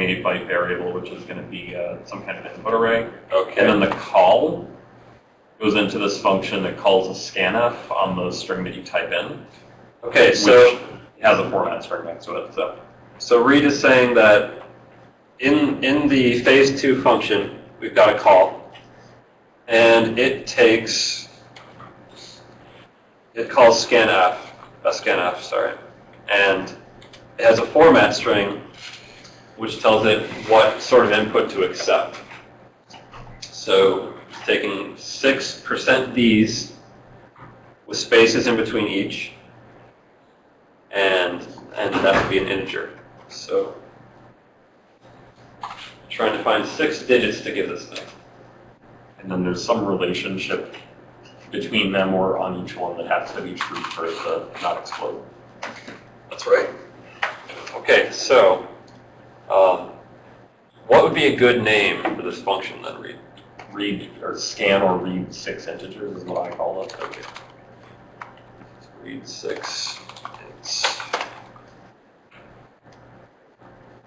28 byte variable, which is going to be uh, some kind of input array. Okay. And then the call goes into this function that calls a scanf on the string that you type in, Okay, so has a format string next to it. So so Reed is saying that in in the phase two function, we've got a call, and it takes it calls scanf, a scanf, sorry, and it has a format string which tells it what sort of input to accept. So taking six percent D's with spaces in between each, and and that would be an integer. So trying to find six digits to give this thing. and then there's some relationship between them or on each one that has to be true for it to not explode. That's right. Okay, so um, what would be a good name for this function then, Reed? Read or scan or read six integers is what I call it. Okay. Read six. It's,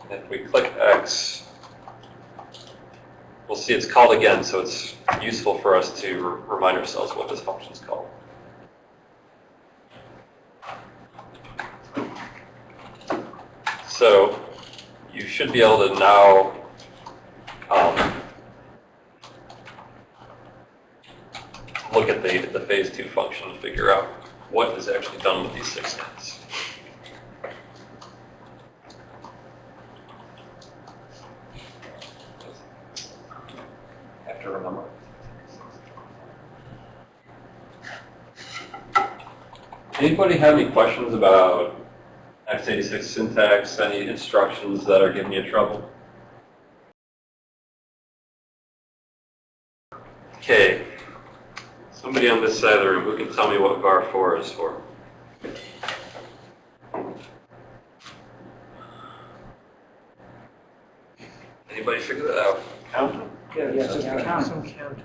if we click X, we'll see it's called again, so it's useful for us to remind ourselves what this function is called. So you should be able to now um, look at the, the phase two function and figure out what is actually done with these six nets. have to remember. Anybody have any questions about x86 syntax, any instructions that are giving you trouble? Okay, somebody on this side of the room who can tell me what var 4 is for? Anybody figure that out? Count? Yeah, Yeah, just count. count. Some count.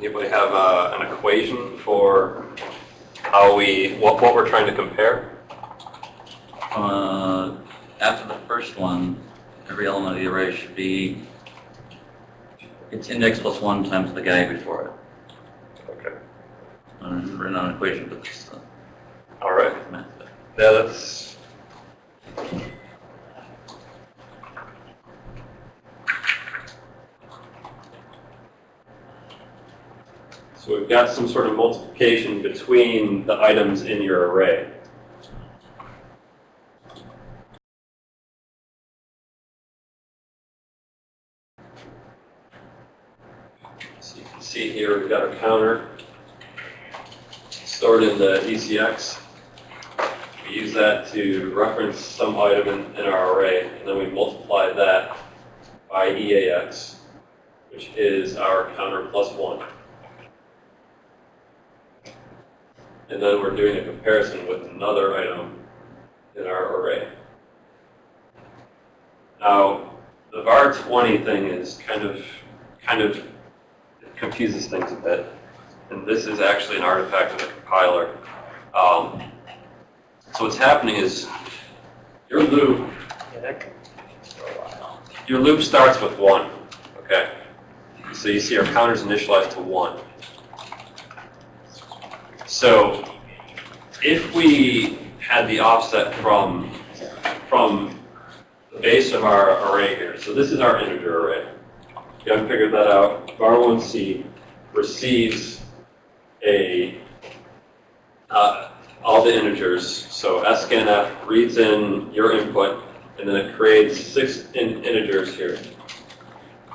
Anybody have uh, an equation for how we, what, what we're trying to compare? Uh, after the first one, every element of the array should be, it's index plus one times the guy before it. Okay. I don't remember an equation, but it's uh, All right. math. Yeah, that's. So we've got some sort of multiplication between the items in your array. So you can see here, we've got a counter stored in the ECX. We use that to reference some item in, in our array, and then we multiply that by EAX, which is our counter plus one. And then we're doing a comparison with another item in our array. Now, the var 20 thing is kind of, kind of confuses things a bit. And this is actually an artifact of the compiler. Um, so what's happening is your loop, your loop starts with one, okay? So you see our counter's initialized to one. So if we had the offset from, from the base of our array here, so this is our integer array. You haven't figured that out. var1c receives a, uh, all the integers. So scanf reads in your input, and then it creates six in integers here.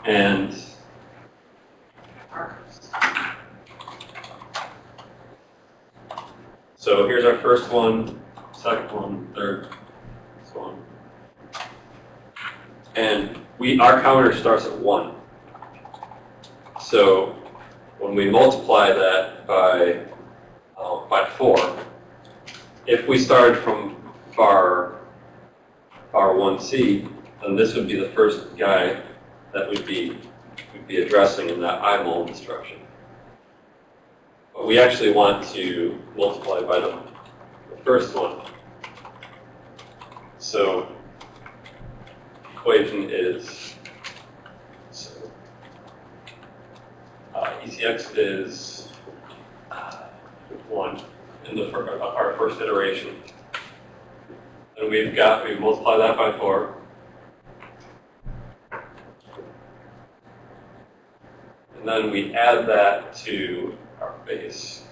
And so here's our first one, second one, third, so on. And we, our counter starts at one. So when we multiply that by, uh, by four, if we started from var, var 1C, then this would be the first guy that would be, would be addressing in that IMUL instruction. But we actually want to multiply by the, the first one. So equation is, so, uh, ECX is uh, one in the, our first iteration. And we've got, we multiply that by four. And then we add that to base.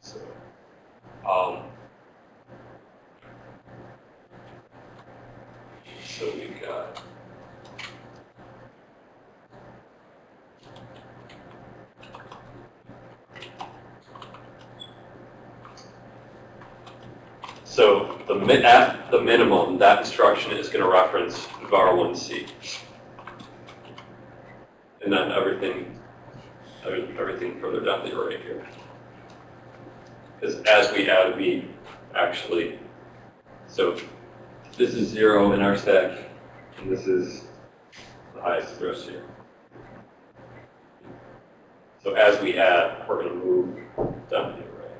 So, um, so we've got So the at the minimum, that instruction is going to reference var 1c. And then everything, every- everything further down the array here. Because as we add, we actually, so this is zero in our stack, and this is the highest address here. So as we add, we're going to move down the array.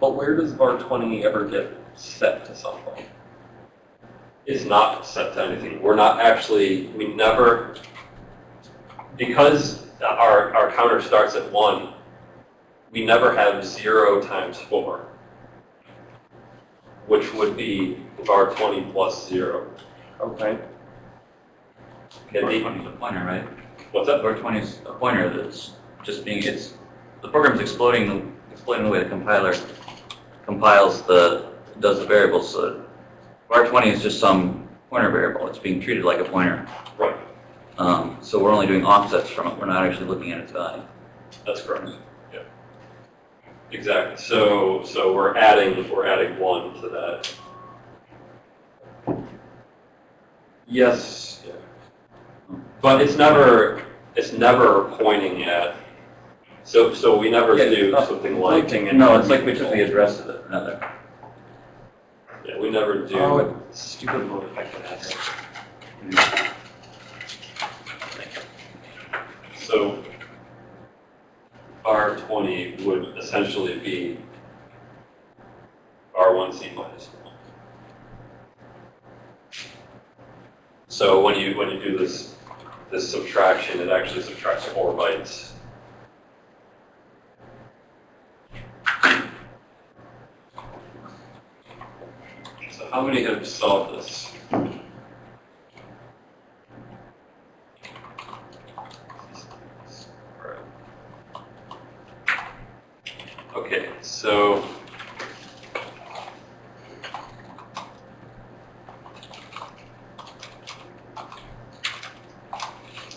But where does var 20 ever get set to something? It's not set to anything. We're not actually, we never, because our, our counter starts at 1, we never have 0 times 4, which would be var 20 plus 0. Okay. Okay, Var the- 20 is a pointer, right? What's that? Var 20 is a pointer that's just being, it's, the program's exploding, exploding the way the compiler compiles the, does the variables. So var 20 is just some pointer variable. It's being treated like a pointer. Right, Um, so we're only doing offsets from it. We're not actually looking at its value. that's correct. Yeah. Exactly. So, so we're adding, we're adding 1 to that. Yes. Yeah. But it's never, it's never pointing at, so, so we never Yeah, do it's something like, No, it's like we took the address of it, rather. yeah, we never do. Oh, stupid mode effect that has. So R twenty would essentially be R one C minus one. So when you, when you do this, this subtraction, it actually subtracts four bytes. So how many have solved this? Alright. Okay, so.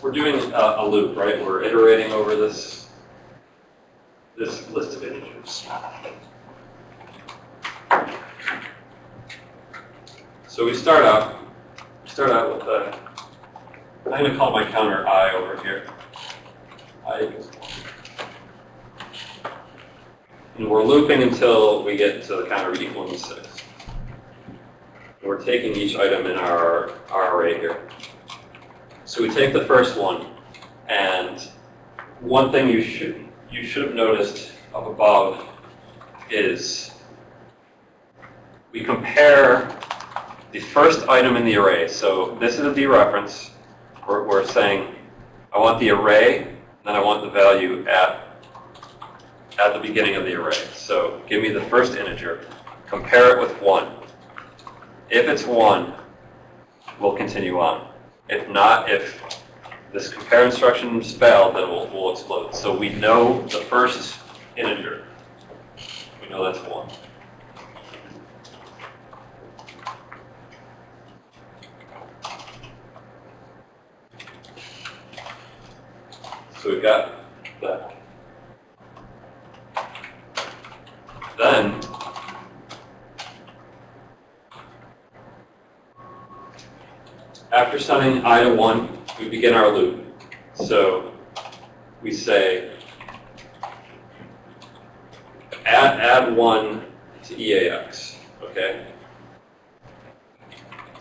We're doing a, a loop, right? We're iterating over this, this list of integers. So we start out, start out with a, I'm gonna call my counter i over here. i equals one. And we're looping until we get to the counter equaling six. And we're taking each item in our, our array here. So we take the first one, and one thing you should, you should have noticed up above is we compare the first item in the array. So this is a dereference. We're, we're saying, I want the array, then I want the value at, at the beginning of the array. So give me the first integer, compare it with 1. If it's 1, we'll continue on. If not, if this compare instructions fail, then we'll, we'll explode. So we know the first integer. We know that's 1. So we've got that. Then, after setting i to 1, we begin our loop. So we say add, add one to EAX, okay?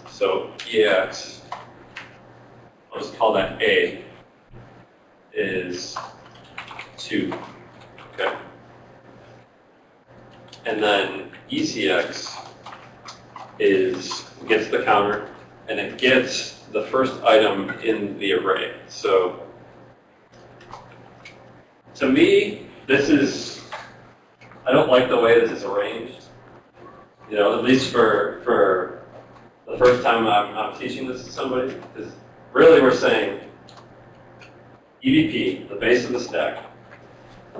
So EAX, I'll just call that A, is two, okay? And then ECX is, gets the counter, and it gets the first item in the array. So to me, this is, I don't like the way this is arranged. You know, at least for, for the first time I'm, I'm teaching this to somebody, because really we're saying EBP, the base of the stack,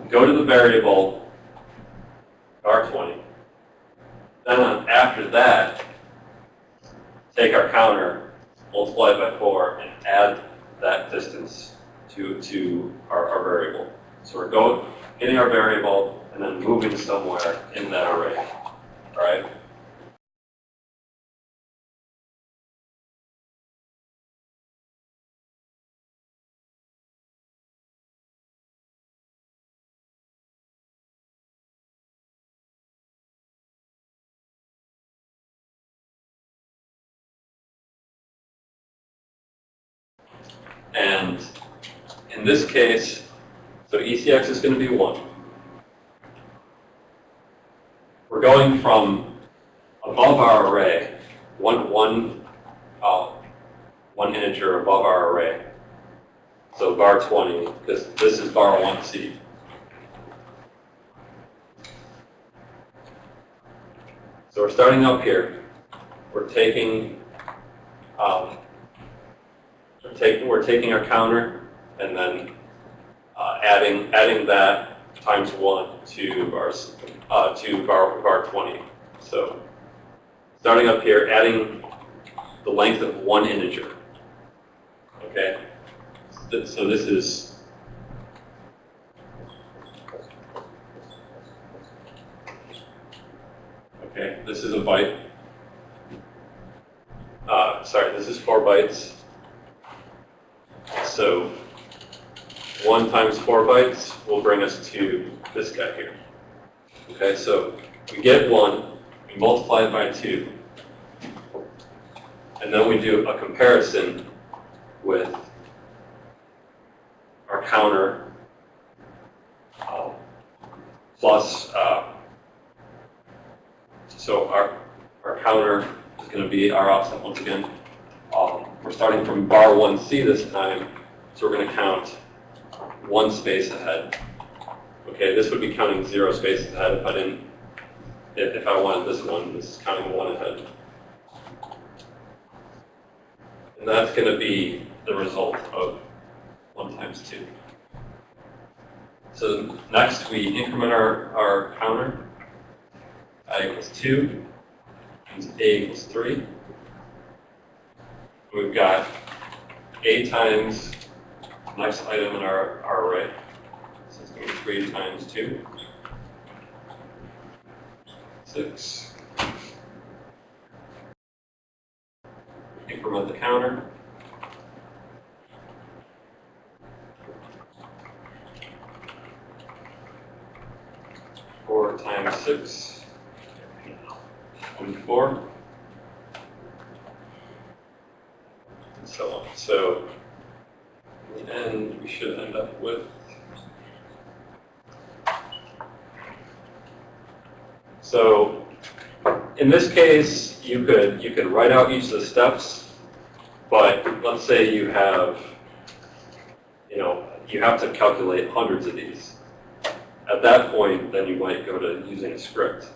go to the variable R20. Then after that, take our counter, multiply by four, and add that distance to, to our, our variable. So we're going, getting our variable, and then moving somewhere in that array, all right? In this case, so ECX is going to be 1. We're going from above our array, one, one, uh, one integer above our array. So var 20, because this is var 1c. So we're starting up here. We're taking um, we're taking, we're taking our counter and then uh, adding, adding that times one to our, uh, to var, var 20. So starting up here, adding the length of one integer. Okay? So this is Okay, this is a byte. Uh, sorry, this is four bytes. So 1 times 4 bytes will bring us to this guy here. Okay, so we get 1, we multiply it by 2, and then we do a comparison with our counter uh, plus, uh, so our, our counter is going to be our offset once again. Um, we're starting from var 1C this time, so we're going to count one space ahead. Okay, this would be counting zero spaces ahead if I didn't, if, I wanted this one, this is counting one ahead. And that's going to be the result of 1 times 2. So next we increment our, our counter. i equals 2, times a equals 3. We've got a times next item in our, our array. So it's going to be 3 times 2. 6. Increment the counter. Four times six, 24. In this case, you could you could write out each of the steps, but let's say you have you know you have to calculate hundreds of these. At that point, then you might go to using a script.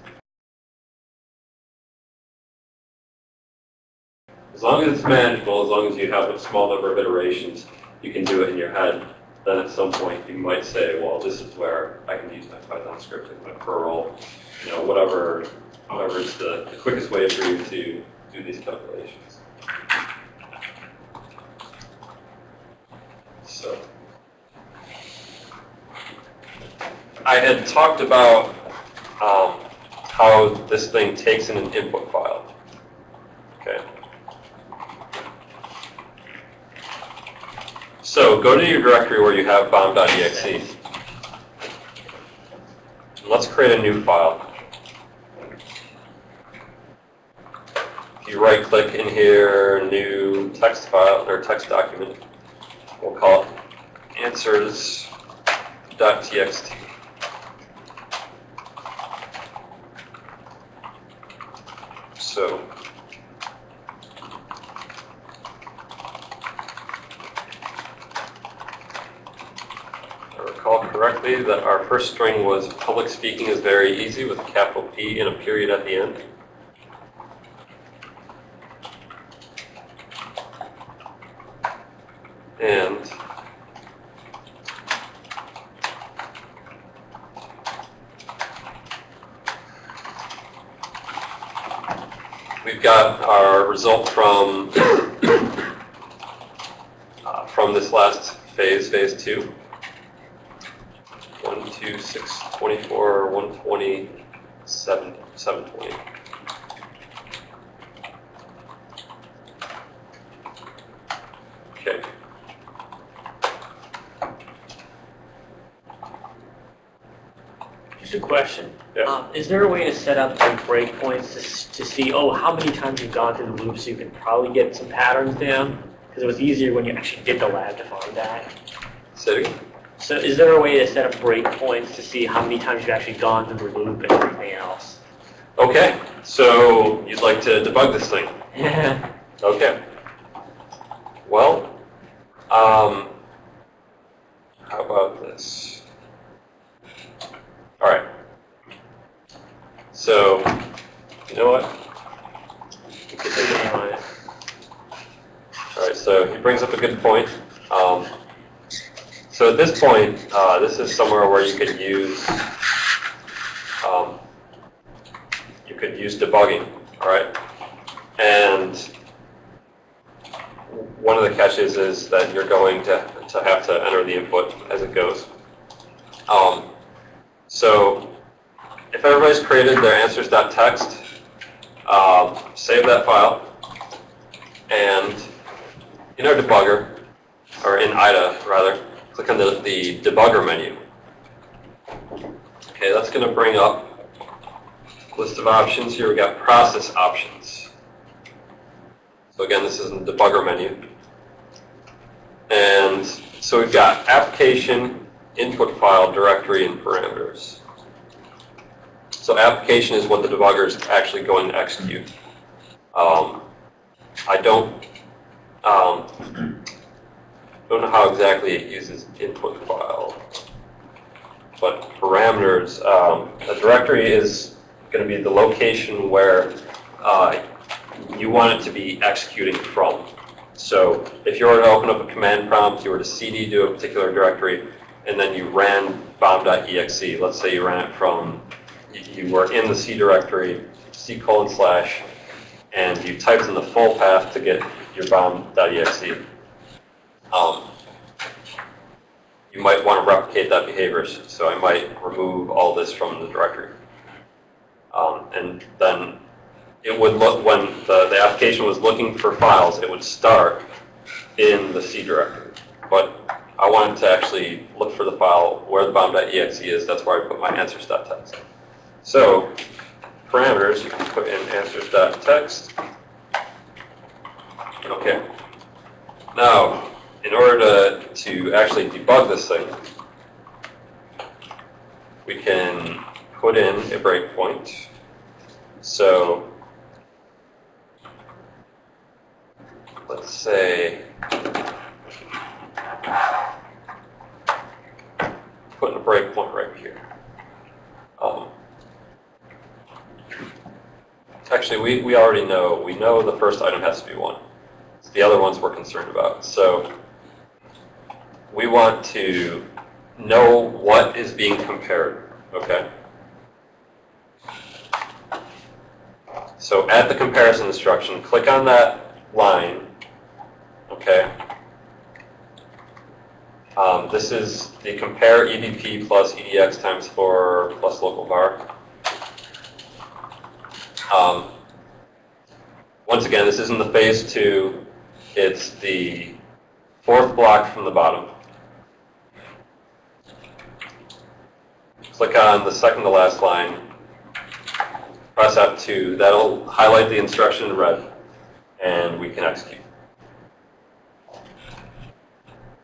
As long as it's manageable, as long as you have a small number of iterations, you can do it in your head. Then at some point, you might say, well, this is where I can use my Python script and my Perl, you know, whatever, however is the, the quickest way for you to do these calculations. So, I had talked about um, how this thing takes in an input file. Okay. So go to your directory where you have bomb.exe. Let's create a new file. If you right click in here, new text file or text document, we'll call it answers.txt. So I recall correctly that our first string was public speaking is very easy with a capital P and a period at the end. And we've got our result from uh, from this last phase, phase two. 1, 2, 6, 24, 120, 7, 720. Okay. Just a question. Yeah. Um, is there a way to set up like breakpoints to, to see, oh, how many times you've gone through the loop so you can probably get some patterns down? Because it was easier when you actually did the lab to find that. Again. So is there a way to set up breakpoints to see how many times you've actually gone through the loop and everything else? Okay, so you'd like to debug this thing. Yeah. Okay. Well, um, how about this? All right. So, you know what? We could take it on it. All right, so he brings up a good point. Um, so at this point, uh, this is somewhere where you could use um, you could use debugging, all right? And one of the catches is that you're going to, to have to enter the input as it goes. Um, so if everybody's created their answers.txt, um, save that file, and in our debugger, or in IDA rather, click on the, the debugger menu. Okay, that's going to bring up list of options. Here we got process options. So again, this is in the debugger menu. And so we've got application, input file, directory, and parameters. So application is what the debugger is actually going to execute. Um, I don't um, don't know how exactly it uses input file, but parameters. Um, a directory is going to be the location where uh, you want it to be executing from. So if you were to open up a command prompt, you were to cd to a particular directory, and then you ran bomb.exe. Let's say you ran it from, you- were in the C directory, C colon slash, and you typed in the full path to get your bomb.exe. Um, you might want to replicate that behavior, so I might remove all this from the directory. Um, and then it would look, when the, the application was looking for files, it would start in the C directory. But I wanted to actually look for the file where the bomb.exe is, that's where I put my answers.txt. So parameters, you can put in answers.txt. Okay. Now, in order to, to actually debug this thing, we can put in a breakpoint. So let's say putting a breakpoint right here. Um, actually, we, we already know, we know the first item has to be one. It's the other ones we're concerned about. So we want to know what is being compared, okay? So add the comparison instruction, click on that line, okay? Um, this is the compare EBP plus EDX times 4 plus local var. Um, once again, this isn't the phase two, it's the fourth block from the bottom. Click on the second to last line, press F2, that'll highlight the instruction in red, and we can execute.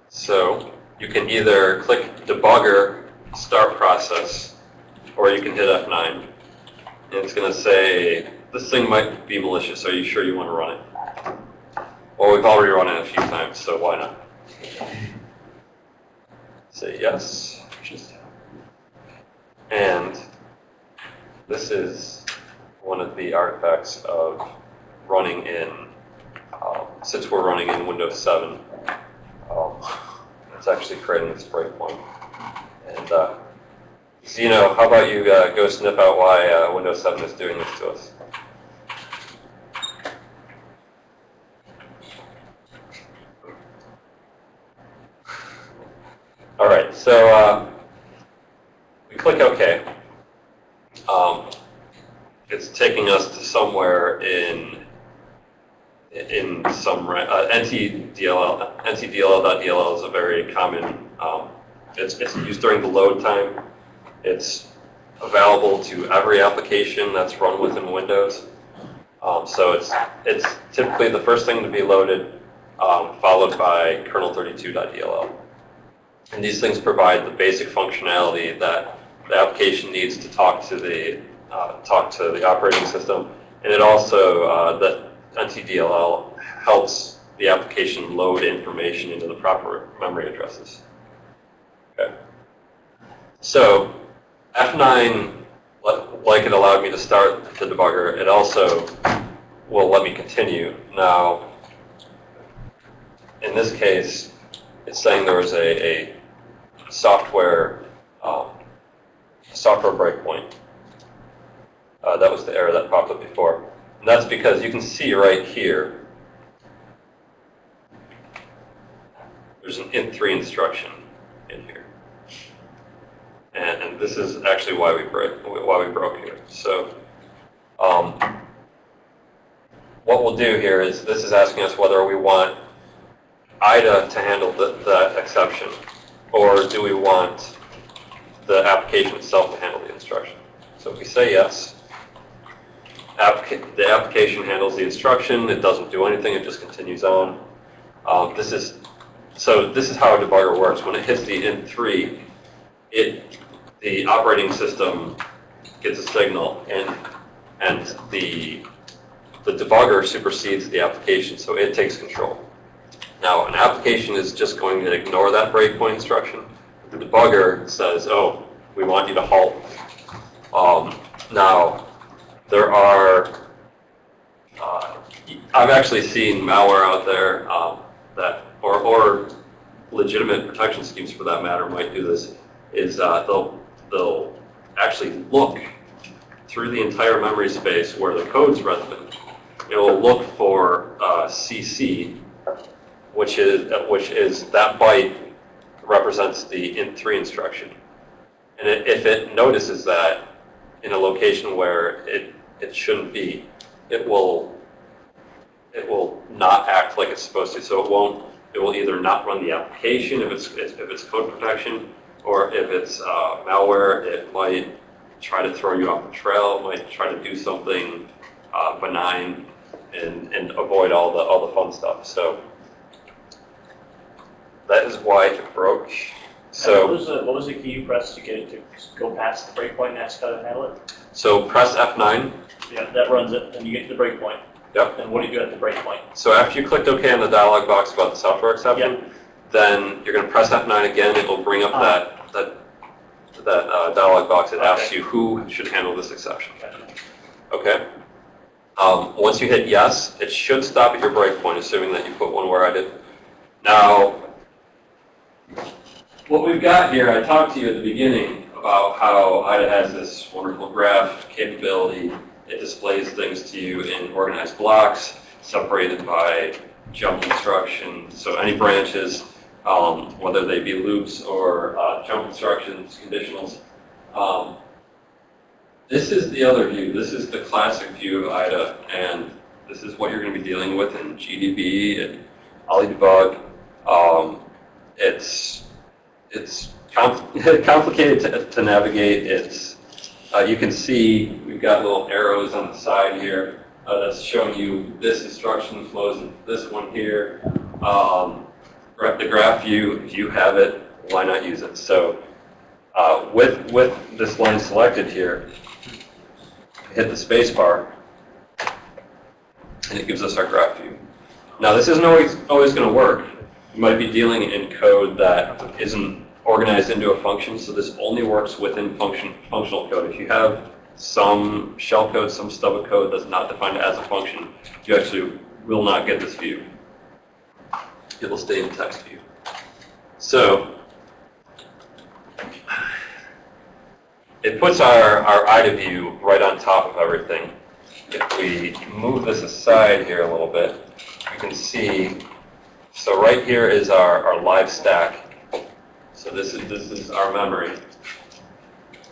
So you can either click debugger, start process, or you can hit F9. And it's going to say, this thing might be malicious, are you sure you want to run it? Well, we've already run it a few times, so why not? Say yes. And this is one of the artifacts of running in, um, since we're running in Windows 7, um, it's actually creating this breakpoint. And uh, Zeno, how about you uh, go sniff out why uh, Windows 7 is doing this to us? All right, so uh, click OK. Um, it's taking us to somewhere in in some uh, NTDLL. NTDLL.dll is a very common. Um, it's, it's used during the load time. It's available to every application that's run within Windows. Um, so it's it's typically the first thing to be loaded, um, followed by kernel32.dll. And these things provide the basic functionality that the application needs to talk to the uh, talk to the operating system, and it also uh, that NTDLL helps the application load information into the proper memory addresses. Okay. So F9, like it allowed me to start the debugger, it also will let me continue. Now, in this case, it's saying there was a, a software um, software breakpoint. Uh, that was the error that popped up before. And that's because you can see right here, there's an int3 instruction in here. And, and this is actually why we break, why we broke here. So um, what we'll do here is this is asking us whether we want IDA to handle the, that exception, or do we want the application itself to handle the instruction. So if we say yes, applica the application handles the instruction. It doesn't do anything. It just continues on. Um, this is so. This is how a debugger works. When it hits the int3, it the operating system gets a signal, and and the the debugger supersedes the application, so it takes control. Now, an application is just going to ignore that breakpoint instruction. The debugger says, "Oh, we want you to halt." Um, now, there are, uh, I've actually seen malware out there um, that, or, or legitimate protection schemes for that matter might do this, is uh, they'll, they'll actually look through the entire memory space where the code's resident. It will look for uh, CC, which is, which is that byte represents the int3 instruction. And it, if it notices that in a location where it it shouldn't be, it will it will not act like it's supposed to. So it won't. It will either not run the application if it's if it's code protection, or if it's uh, malware, it might try to throw you off the trail. It might try to do something uh, benign and and avoid all the all the fun stuff. So that is why it broke. What So was the, what was the key you pressed to get it to go past the breakpoint and that's got to handle it? so press F9. Yeah, that runs it, and you get to the breakpoint. Yep. Then what do you do at the breakpoint? So after you clicked OK on the dialog box about the software exception, then you're going to press F9 again. It will bring up Ah. that that that uh, dialog box. It asks you who should handle this exception. Okay. Um, once you hit yes, it should stop at your breakpoint, assuming that you put one where I did. Now, what we've got here, I talked to you at the beginning about how IDA has this wonderful graph capability. It displays things to you in organized blocks, separated by jump instructions. So any branches, um, whether they be loops or uh, jump instructions, conditionals. Um, this is the other view. This is the classic view of IDA, and this is what you're going to be dealing with in GDB and OllyDbg. Um, it's it's compl- complicated to, to navigate. It's uh, you can see we've got little arrows on the side here uh, that's showing you this instruction flows into this one here. Um, the graph view, if you have it, why not use it? So uh, with with this line selected here, hit the space bar, and it gives us our graph view. Now, this isn't always, always going to work. You might be dealing in code that isn't organized into a function, so this only works within function, functional code. If you have some shell code, some stub of code that's not defined as a function, you actually will not get this view. It will stay in text view. So, it puts our, our IDA view right on top of everything. If we move this aside here a little bit, you can see, so right here is our, our live stack. So this is, this is our memory.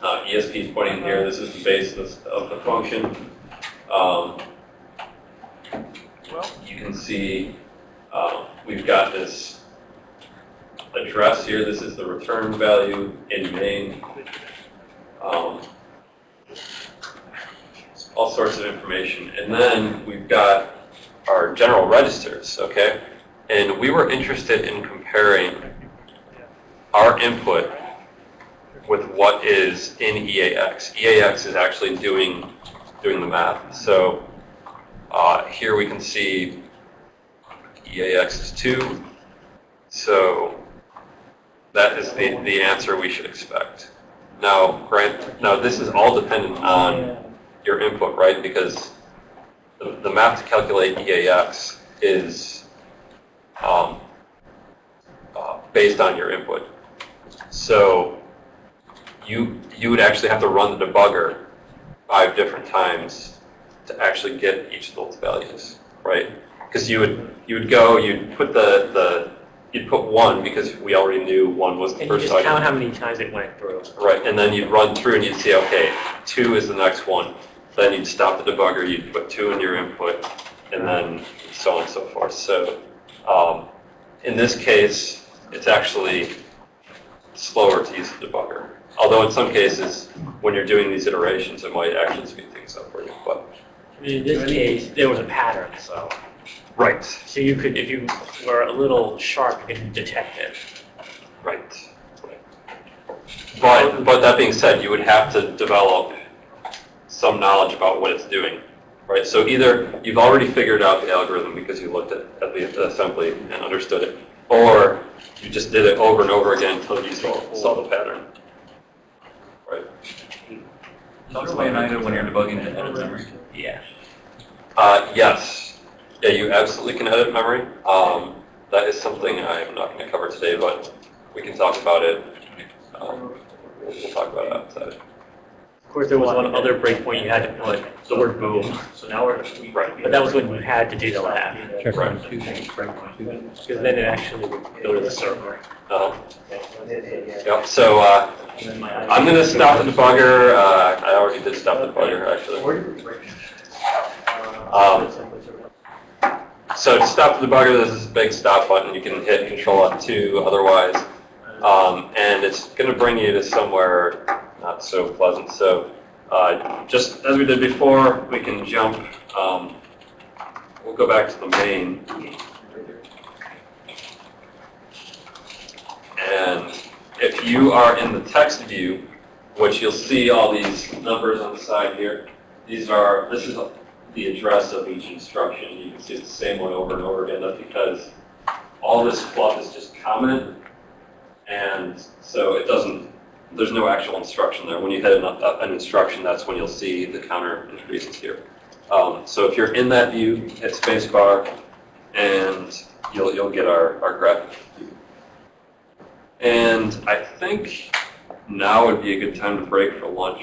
Uh, ESP is pointing here, this is the base of, of the function. Um, you can see, uh, we've got this address here, this is the return value in main. Um, all sorts of information. And then we've got our general registers, okay? And we were interested in comparing our input with what is in EAX. EAX is actually doing, doing the math. So uh, here we can see EAX is 2. So that is the, the answer we should expect. Now, grant, now this is all dependent on your input, right? Because the, the math to calculate EAX is um, uh, based on your input. So you you would actually have to run the debugger five different times to actually get each of those values, right? Because you would you would go, you'd put the the you'd put one because we already knew one was the And you first just item. count how many times it went through. Right, and then you'd run through and you'd see, okay, two is the next one. Then you'd stop the debugger, you'd put two in your input, and then so on and so forth. So um, in this case, it's actually slower to use the debugger. Although in some cases, when you're doing these iterations, it might actually speed things up for you. But I mean, in this case, there was a pattern, so. right, So you could, if you were a little sharp, you could detect it. right. But but that being said, you would have to develop some knowledge about what it's doing, right? So either you've already figured out the algorithm because you looked at, at the assembly and understood it, or you just did it over and over again until you saw, saw the pattern, right? Is there a way in when you're debugging to edit memory? Yeah. Uh, yes, yeah, you absolutely can edit memory. Um, that is something I'm not going to cover today, but we can talk about it. Um, we'll, we'll talk about it outside. Of course, there was one other breakpoint you had to put, the word boom. So now we're, Right. but that was when you had to do the lab. Right. Because then it actually would go to the server. Uh, yep. So uh, I'm going to stop the debugger. Uh, I already did stop the debugger actually. Um, So to stop the debugger, there's this big stop button. You can hit Control F2 otherwise. Um, and it's going to bring you to somewhere not so pleasant. So uh, just as we did before, we can jump. Um, we'll go back to the main. And if you are in the text view, which you'll see all these numbers on the side here, these are, this is the address of each instruction. You can see it's the same one over and over again. That's because all this fluff is just comment, and so it doesn't, there's no actual instruction there. When you hit an, an instruction, that's when you'll see the counter increases here. Um, so if you're in that view, hit spacebar, and you'll, you'll get our, our graphic view. And I think now would be a good time to break for lunch.